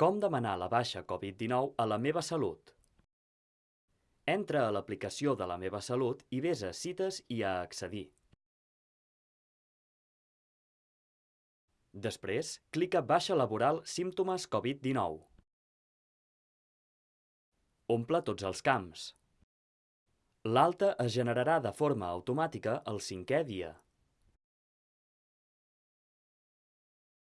Com demanar la baixa Covid-19 a la meva salut? Entra a l'aplicació de la meva salut i ves a cites i a accedir. Després, clica Baixa laboral símptomes Covid-19. Omple tots els camps. L'alta es generarà de forma automàtica el cinquè dia.